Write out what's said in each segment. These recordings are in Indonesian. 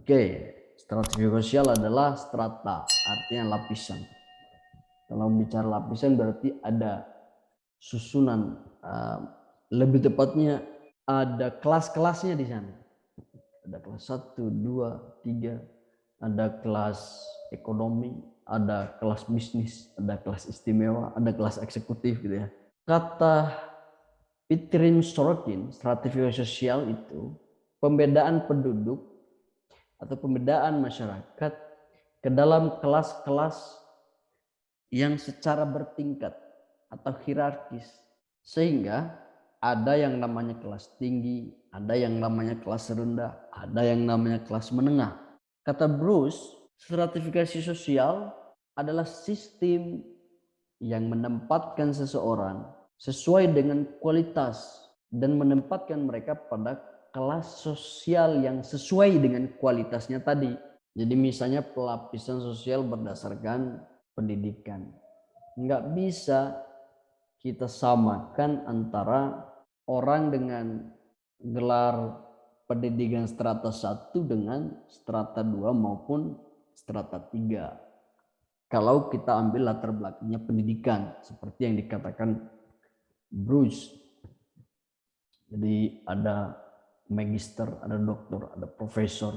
Oke, stratifikasi sosial adalah strata, artinya lapisan. Kalau bicara lapisan berarti ada susunan, uh, lebih tepatnya ada kelas-kelasnya di sana. Ada kelas 1, 2, 3, ada kelas ekonomi, ada kelas bisnis, ada kelas istimewa, ada kelas eksekutif gitu ya. Kata Pitrin Sorokin, stratifikasi sosial itu pembedaan penduduk atau pembedaan masyarakat ke dalam kelas-kelas yang secara bertingkat atau hierarkis. Sehingga ada yang namanya kelas tinggi, ada yang namanya kelas rendah, ada yang namanya kelas menengah. Kata Bruce, stratifikasi sosial adalah sistem yang menempatkan seseorang sesuai dengan kualitas dan menempatkan mereka pada kelas sosial yang sesuai dengan kualitasnya tadi. Jadi misalnya pelapisan sosial berdasarkan pendidikan. Enggak bisa kita samakan antara orang dengan gelar pendidikan strata 1 dengan strata 2 maupun strata 3. Kalau kita ambil latar belakangnya pendidikan seperti yang dikatakan Bruce. Jadi ada magister, ada doktor, ada profesor.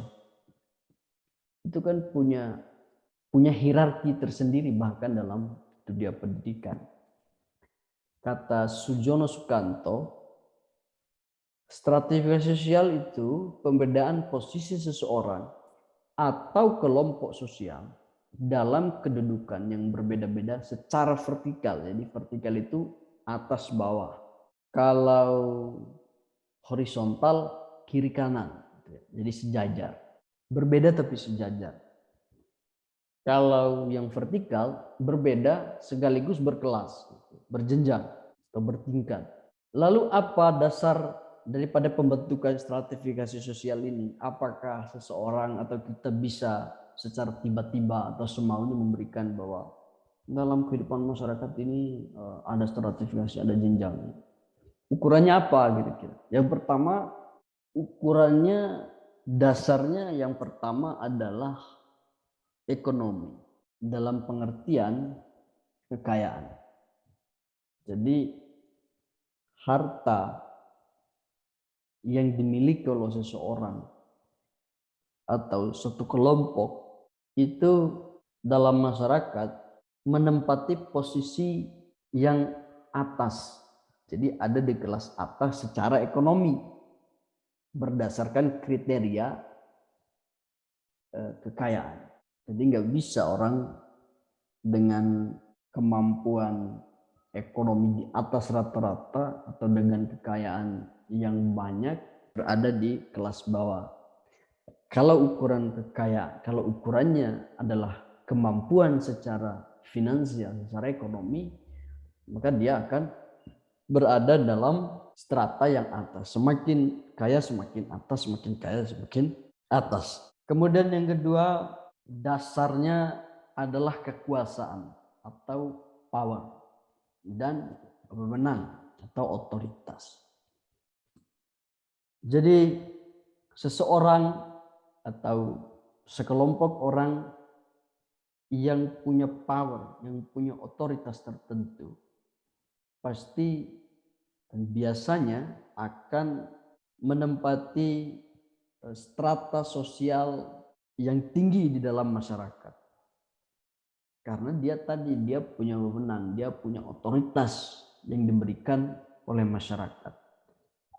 Itu kan punya punya hierarki tersendiri bahkan dalam dunia pendidikan. Kata Sujono Sukanto, stratifikasi sosial itu pembedaan posisi seseorang atau kelompok sosial dalam kedudukan yang berbeda-beda secara vertikal. Jadi vertikal itu atas bawah. Kalau horizontal kiri kanan. Jadi sejajar. Berbeda tapi sejajar. Kalau yang vertikal berbeda sekaligus berkelas, berjenjang atau bertingkat. Lalu apa dasar daripada pembentukan stratifikasi sosial ini? Apakah seseorang atau kita bisa secara tiba-tiba atau semaunya memberikan bahwa dalam kehidupan masyarakat ini eh, ada stratifikasi, ada jenjang. Ukurannya apa gitu kira? Yang pertama ukurannya dasarnya yang pertama adalah ekonomi dalam pengertian kekayaan. Jadi harta yang dimiliki oleh seseorang atau suatu kelompok itu dalam masyarakat menempati posisi yang atas. Jadi ada di kelas atas secara ekonomi berdasarkan kriteria eh, kekayaan. Jadi nggak bisa orang dengan kemampuan ekonomi di atas rata-rata atau dengan kekayaan yang banyak berada di kelas bawah. Kalau ukuran kekayaan, kalau ukurannya adalah kemampuan secara finansial, secara ekonomi, maka dia akan berada dalam strata yang atas. Semakin kaya semakin atas, semakin kaya semakin atas. Kemudian yang kedua, dasarnya adalah kekuasaan atau power dan wewenang atau otoritas. Jadi seseorang atau sekelompok orang yang punya power, yang punya otoritas tertentu, pasti dan biasanya akan menempati e, strata sosial yang tinggi di dalam masyarakat. Karena dia tadi dia punya wewenang, dia punya otoritas yang diberikan oleh masyarakat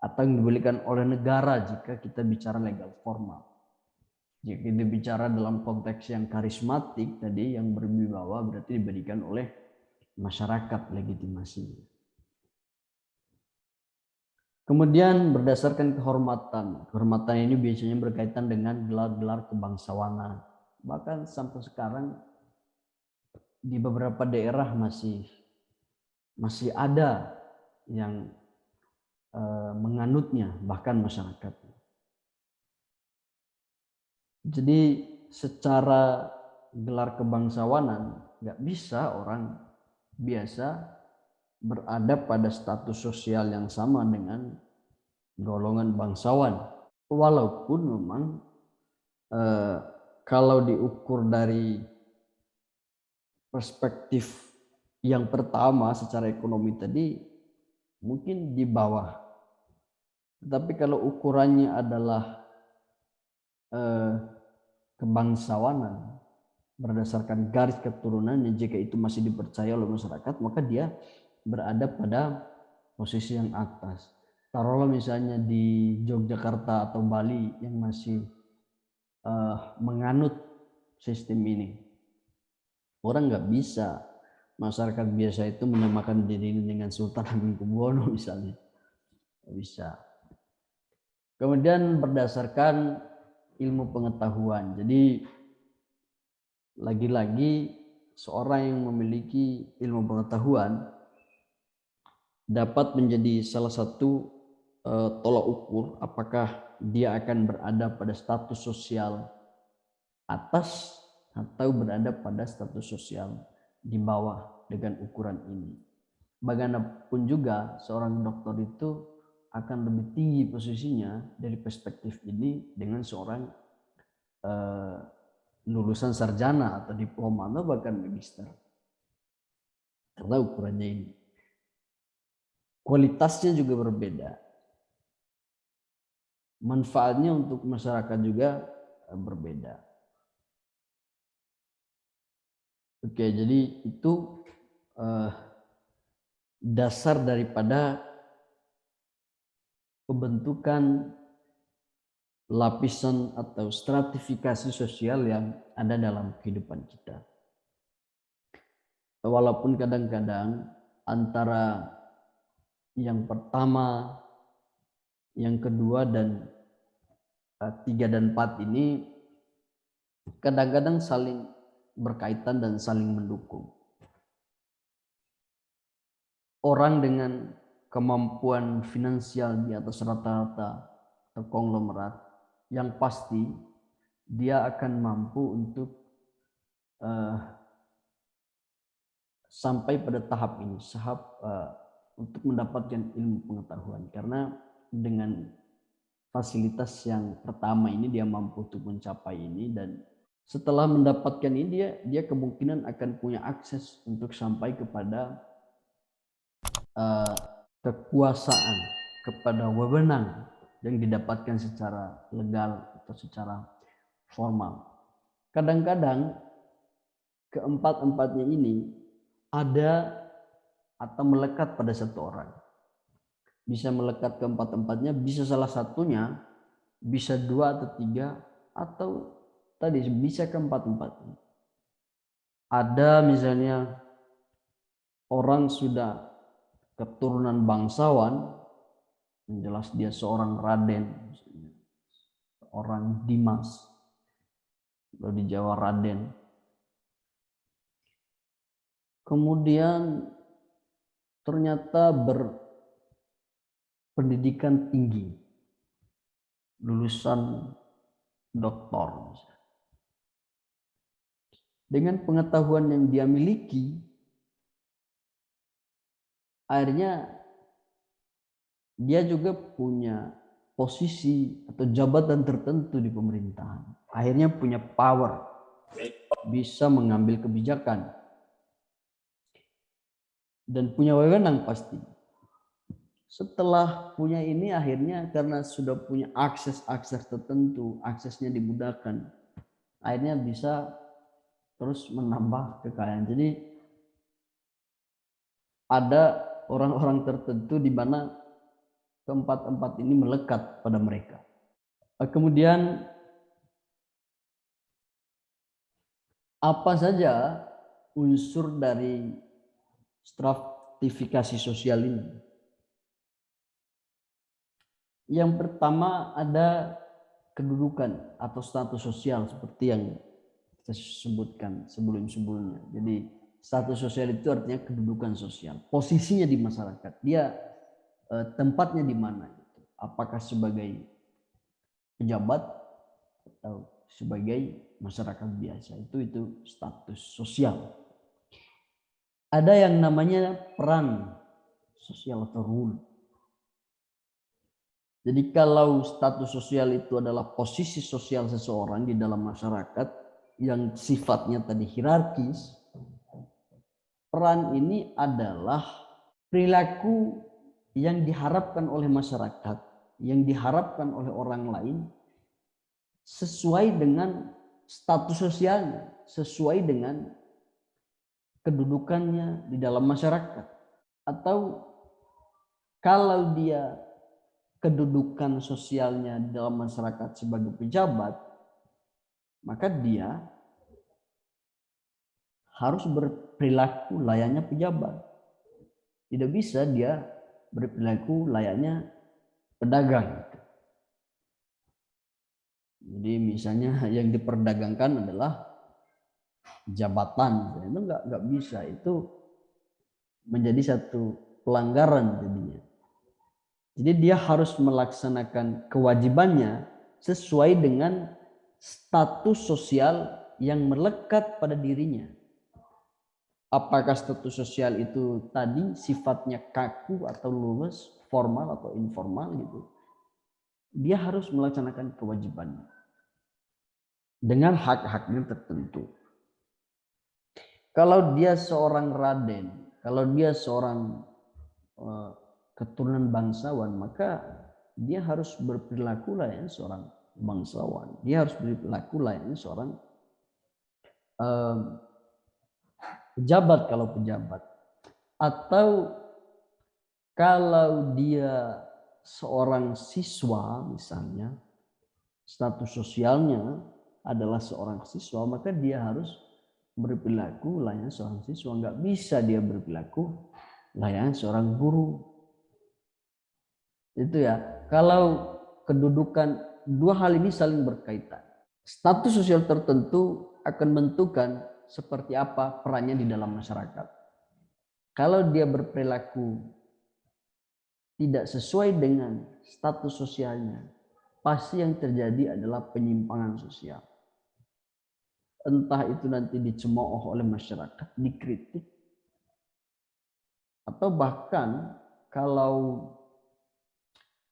atau yang diberikan oleh negara jika kita bicara legal formal. Jika kita bicara dalam konteks yang karismatik tadi yang berwibawa berarti diberikan oleh masyarakat legitimasinya. Kemudian berdasarkan kehormatan. Kehormatan ini biasanya berkaitan dengan gelar-gelar kebangsawanan. Bahkan sampai sekarang di beberapa daerah masih masih ada yang uh, menganutnya bahkan masyarakat. Jadi secara gelar kebangsawanan nggak bisa orang biasa berada pada status sosial yang sama dengan golongan bangsawan. Walaupun memang eh, kalau diukur dari perspektif yang pertama secara ekonomi tadi mungkin di bawah. Tapi kalau ukurannya adalah eh, kebangsawanan berdasarkan garis keturunannya, jika itu masih dipercaya oleh masyarakat, maka dia berada pada posisi yang atas. Taruhlah misalnya di Yogyakarta atau Bali yang masih uh, menganut sistem ini. Orang nggak bisa masyarakat biasa itu menamakan diri dengan Sultan Hamengkubuwono misalnya. Nggak bisa. Kemudian berdasarkan ilmu pengetahuan. Jadi lagi-lagi seorang yang memiliki ilmu pengetahuan dapat menjadi salah satu uh, tolak ukur apakah dia akan berada pada status sosial atas atau berada pada status sosial di bawah dengan ukuran ini. Bagaimanapun juga seorang dokter itu akan lebih tinggi posisinya dari perspektif ini dengan seorang uh, lulusan sarjana atau diploma atau bahkan magister. Karena ukurannya ini. Kualitasnya juga berbeda manfaatnya untuk masyarakat juga eh, berbeda. Oke, jadi itu uh, dasar daripada pembentukan lapisan atau stratifikasi sosial yang ada dalam kehidupan kita. Walaupun kadang-kadang antara yang pertama yang kedua dan uh, tiga dan empat ini kadang-kadang saling berkaitan dan saling mendukung. Orang dengan kemampuan finansial di atas rata-rata atau konglomerat yang pasti dia akan mampu untuk uh, sampai pada tahap ini, tahap uh, untuk mendapatkan ilmu pengetahuan karena dengan fasilitas yang pertama ini dia mampu untuk mencapai ini dan setelah mendapatkan ini dia dia kemungkinan akan punya akses untuk sampai kepada uh, kekuasaan kepada wewenang yang didapatkan secara legal atau secara formal. Kadang-kadang keempat-empatnya ini ada atau melekat pada satu orang bisa melekat ke empat-empatnya, bisa salah satunya, bisa dua atau tiga, atau tadi bisa ke empat-empatnya. Ada misalnya orang sudah keturunan bangsawan, jelas dia seorang Raden, orang Dimas, kalau di Jawa Raden. Kemudian ternyata ber, pendidikan tinggi, lulusan doktor. Dengan pengetahuan yang dia miliki, akhirnya dia juga punya posisi atau jabatan tertentu di pemerintahan. Akhirnya punya power, bisa mengambil kebijakan, dan punya wewenang pasti setelah punya ini akhirnya karena sudah punya akses-akses tertentu, aksesnya dimudahkan, akhirnya bisa terus menambah kekayaan. Jadi ada orang-orang tertentu di mana keempat-empat ini melekat pada mereka. Kemudian apa saja unsur dari stratifikasi sosial ini? Yang pertama ada kedudukan atau status sosial seperti yang saya sebutkan sebelum-sebelumnya. Jadi status sosial itu artinya kedudukan sosial, posisinya di masyarakat. Dia eh, tempatnya di mana? Gitu. Apakah sebagai pejabat atau sebagai masyarakat biasa? Itu itu status sosial. Ada yang namanya peran sosial atau rule. Jadi kalau status sosial itu adalah posisi sosial seseorang di dalam masyarakat yang sifatnya tadi hierarkis, peran ini adalah perilaku yang diharapkan oleh masyarakat, yang diharapkan oleh orang lain sesuai dengan status sosialnya, sesuai dengan kedudukannya di dalam masyarakat. Atau kalau dia kedudukan sosialnya di dalam masyarakat sebagai pejabat, maka dia harus berperilaku layaknya pejabat. Tidak bisa dia berperilaku layaknya pedagang. Jadi misalnya yang diperdagangkan adalah jabatan, itu nggak nggak bisa itu menjadi satu pelanggaran jadinya. Jadi dia harus melaksanakan kewajibannya sesuai dengan status sosial yang melekat pada dirinya. Apakah status sosial itu tadi sifatnya kaku atau luwes, formal atau informal gitu. Dia harus melaksanakan kewajibannya. Dengan hak-haknya tertentu. Kalau dia seorang raden, kalau dia seorang eh, keturunan bangsawan, maka dia harus berperilaku layaknya seorang bangsawan. Dia harus berperilaku layaknya seorang um, pejabat kalau pejabat. Atau kalau dia seorang siswa misalnya, status sosialnya adalah seorang siswa, maka dia harus berperilaku layaknya seorang siswa. Nggak bisa dia berperilaku layaknya seorang guru itu ya. Kalau kedudukan dua hal ini saling berkaitan. Status sosial tertentu akan menentukan seperti apa perannya di dalam masyarakat. Kalau dia berperilaku tidak sesuai dengan status sosialnya, pasti yang terjadi adalah penyimpangan sosial. Entah itu nanti dicemooh oleh masyarakat, dikritik, atau bahkan kalau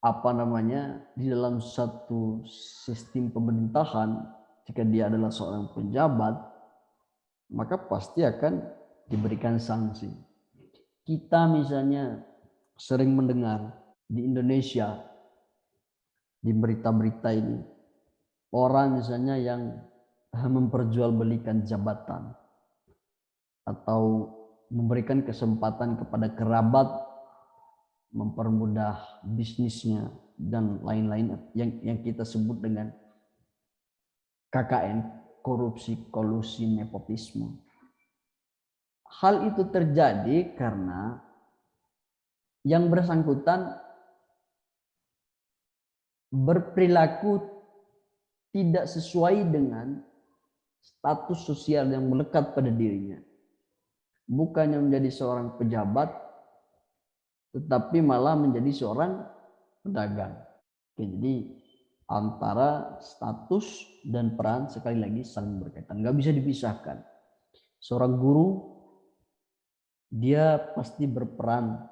apa namanya di dalam satu sistem pemerintahan jika dia adalah seorang penjabat maka pasti akan diberikan sanksi. Kita misalnya sering mendengar di Indonesia di berita-berita ini orang misalnya yang memperjualbelikan jabatan atau memberikan kesempatan kepada kerabat mempermudah bisnisnya dan lain-lain yang yang kita sebut dengan KKN, korupsi, kolusi, nepotisme. Hal itu terjadi karena yang bersangkutan berperilaku tidak sesuai dengan status sosial yang melekat pada dirinya. Bukannya menjadi seorang pejabat, tetapi malah menjadi seorang pedagang. Oke, jadi antara status dan peran sekali lagi saling berkaitan, nggak bisa dipisahkan. Seorang guru dia pasti berperan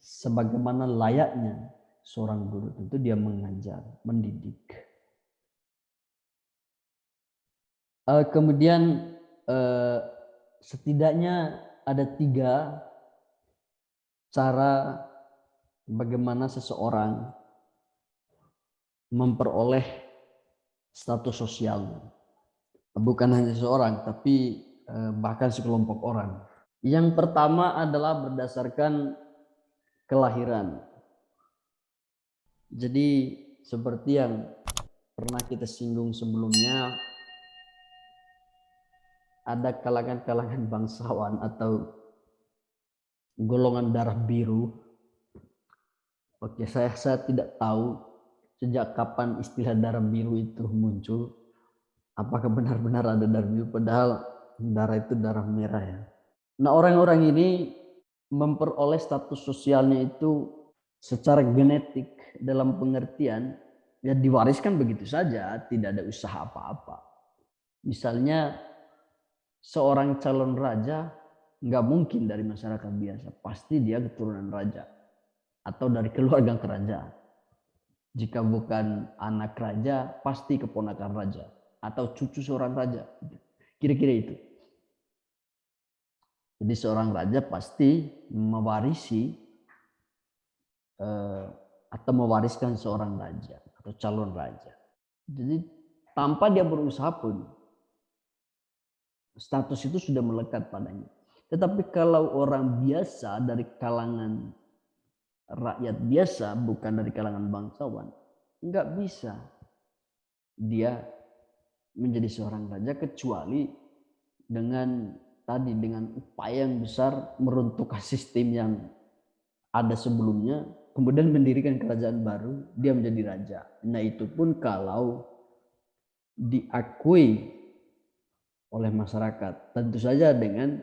sebagaimana layaknya seorang guru. Tentu dia mengajar, mendidik. Uh, kemudian uh, setidaknya ada tiga cara bagaimana seseorang memperoleh status sosialnya. Bukan hanya seseorang, tapi eh, bahkan sekelompok orang. Yang pertama adalah berdasarkan kelahiran. Jadi seperti yang pernah kita singgung sebelumnya, ada kalangan-kalangan bangsawan atau golongan darah biru. Oke, saya saya tidak tahu sejak kapan istilah darah biru itu muncul. Apakah benar-benar ada darah biru padahal darah itu darah merah ya. Nah, orang-orang ini memperoleh status sosialnya itu secara genetik dalam pengertian ya diwariskan begitu saja, tidak ada usaha apa-apa. Misalnya seorang calon raja nggak mungkin dari masyarakat biasa. Pasti dia keturunan raja atau dari keluarga kerajaan. Jika bukan anak raja, pasti keponakan raja atau cucu seorang raja. Kira-kira itu. Jadi seorang raja pasti mewarisi eh, atau mewariskan seorang raja atau calon raja. Jadi tanpa dia berusaha pun status itu sudah melekat padanya. Tetapi kalau orang biasa dari kalangan rakyat biasa, bukan dari kalangan bangsawan, nggak bisa dia menjadi seorang raja kecuali dengan tadi dengan upaya yang besar meruntuhkan sistem yang ada sebelumnya, kemudian mendirikan kerajaan baru, dia menjadi raja. Nah itu pun kalau diakui oleh masyarakat, tentu saja dengan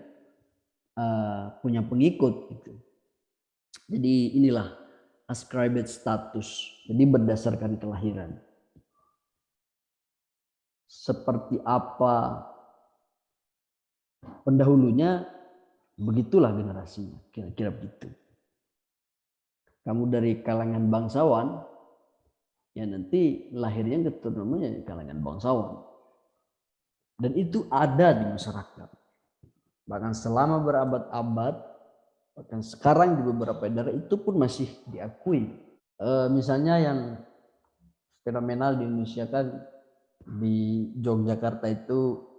uh, punya pengikut. Gitu. Jadi inilah ascribed status, jadi berdasarkan kelahiran. Seperti apa pendahulunya begitulah generasinya kira-kira begitu kamu dari kalangan bangsawan ya nanti lahirnya keturunannya kalangan bangsawan dan itu ada di masyarakat bahkan selama berabad-abad bahkan sekarang di beberapa daerah itu pun masih diakui e, misalnya yang fenomenal di Indonesia kan di Yogyakarta itu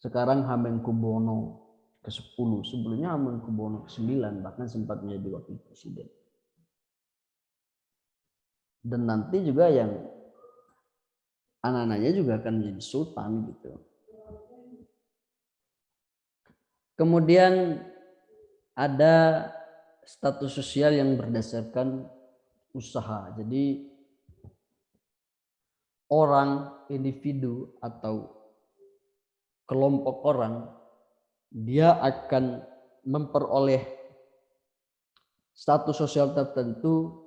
sekarang Hamengkubuwono ke-10, sebelumnya Hamengkubuwono ke-9 bahkan sempat menjadi wakil presiden. Dan nanti juga yang anak-anaknya juga akan menjadi sultan gitu. Kemudian ada status sosial yang berdasarkan usaha. Jadi orang, individu atau kelompok orang, dia akan memperoleh status sosial tertentu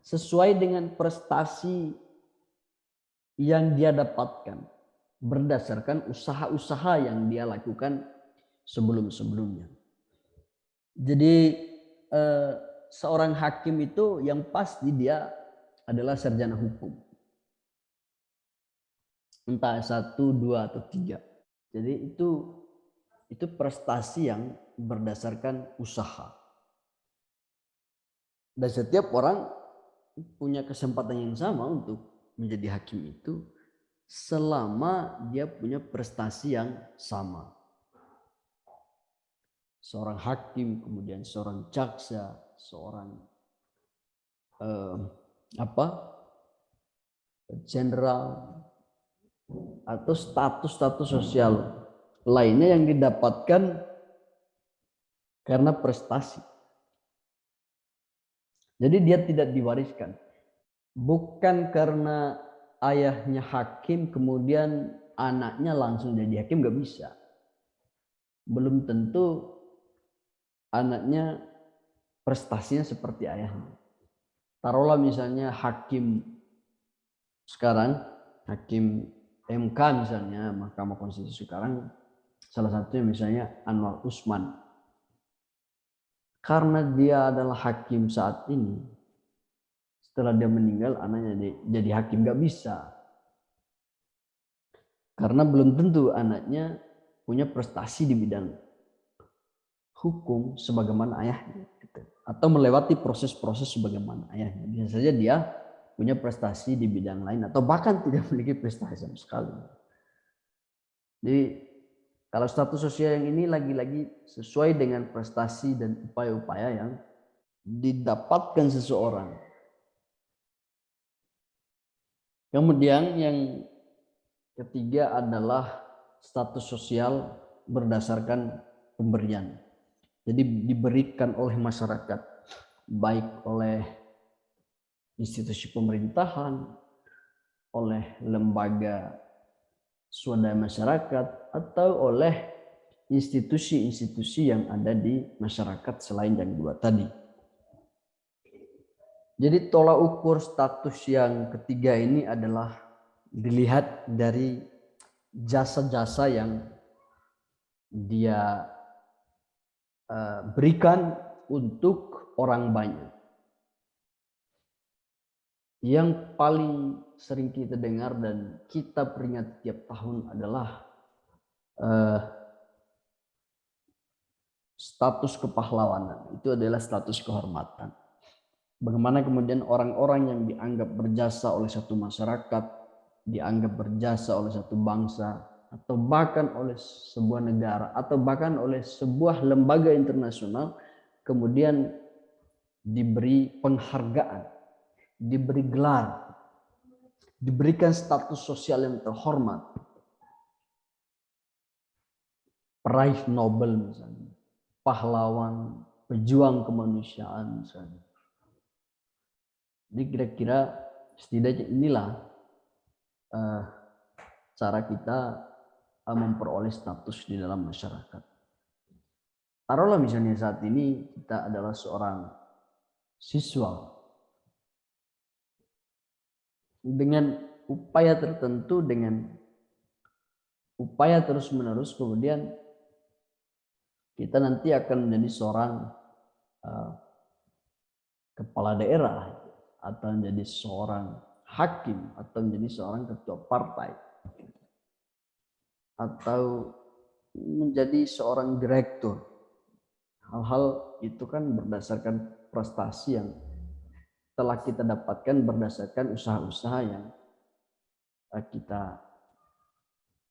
sesuai dengan prestasi yang dia dapatkan berdasarkan usaha-usaha yang dia lakukan sebelum-sebelumnya. Jadi eh, seorang hakim itu yang pasti dia adalah sarjana hukum. Entah satu, dua, atau tiga. Jadi itu itu prestasi yang berdasarkan usaha. Dan setiap orang punya kesempatan yang sama untuk menjadi hakim itu selama dia punya prestasi yang sama. Seorang hakim, kemudian seorang jaksa, seorang eh, apa jenderal, atau status-status sosial lainnya yang didapatkan karena prestasi. Jadi dia tidak diwariskan. Bukan karena ayahnya hakim kemudian anaknya langsung jadi hakim nggak bisa. Belum tentu anaknya prestasinya seperti ayahnya. Taruhlah misalnya hakim sekarang, hakim MK misalnya Mahkamah Konstitusi sekarang salah satunya misalnya Anwar Usman karena dia adalah hakim saat ini setelah dia meninggal anaknya jadi hakim nggak bisa karena belum tentu anaknya punya prestasi di bidang hukum sebagaimana ayahnya gitu. atau melewati proses-proses sebagaimana ayahnya bisa saja dia punya prestasi di bidang lain atau bahkan tidak memiliki prestasi sama sekali. Jadi kalau status sosial yang ini lagi-lagi sesuai dengan prestasi dan upaya-upaya yang didapatkan seseorang. Kemudian yang ketiga adalah status sosial berdasarkan pemberian. Jadi diberikan oleh masyarakat, baik oleh institusi pemerintahan, oleh lembaga swadaya masyarakat, atau oleh institusi-institusi yang ada di masyarakat selain yang dua tadi. Jadi tolak ukur status yang ketiga ini adalah dilihat dari jasa-jasa yang dia berikan untuk orang banyak yang paling sering kita dengar dan kita peringati tiap tahun adalah uh, status kepahlawanan. Itu adalah status kehormatan. Bagaimana kemudian orang-orang yang dianggap berjasa oleh satu masyarakat, dianggap berjasa oleh satu bangsa, atau bahkan oleh sebuah negara, atau bahkan oleh sebuah lembaga internasional, kemudian diberi penghargaan diberi gelar, diberikan status sosial yang terhormat. Peraih Nobel misalnya, pahlawan, pejuang kemanusiaan misalnya. Jadi kira-kira setidaknya inilah uh, cara kita memperoleh status di dalam masyarakat. Taruhlah misalnya saat ini kita adalah seorang siswa dengan upaya tertentu dengan upaya terus-menerus kemudian kita nanti akan menjadi seorang uh, kepala daerah atau menjadi seorang hakim atau menjadi seorang ketua partai atau menjadi seorang direktur hal-hal itu kan berdasarkan prestasi yang telah kita dapatkan berdasarkan usaha-usaha yang eh, kita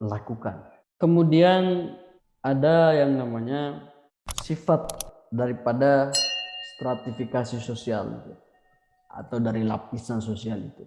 lakukan. Kemudian ada yang namanya sifat daripada stratifikasi sosial atau dari lapisan sosial itu.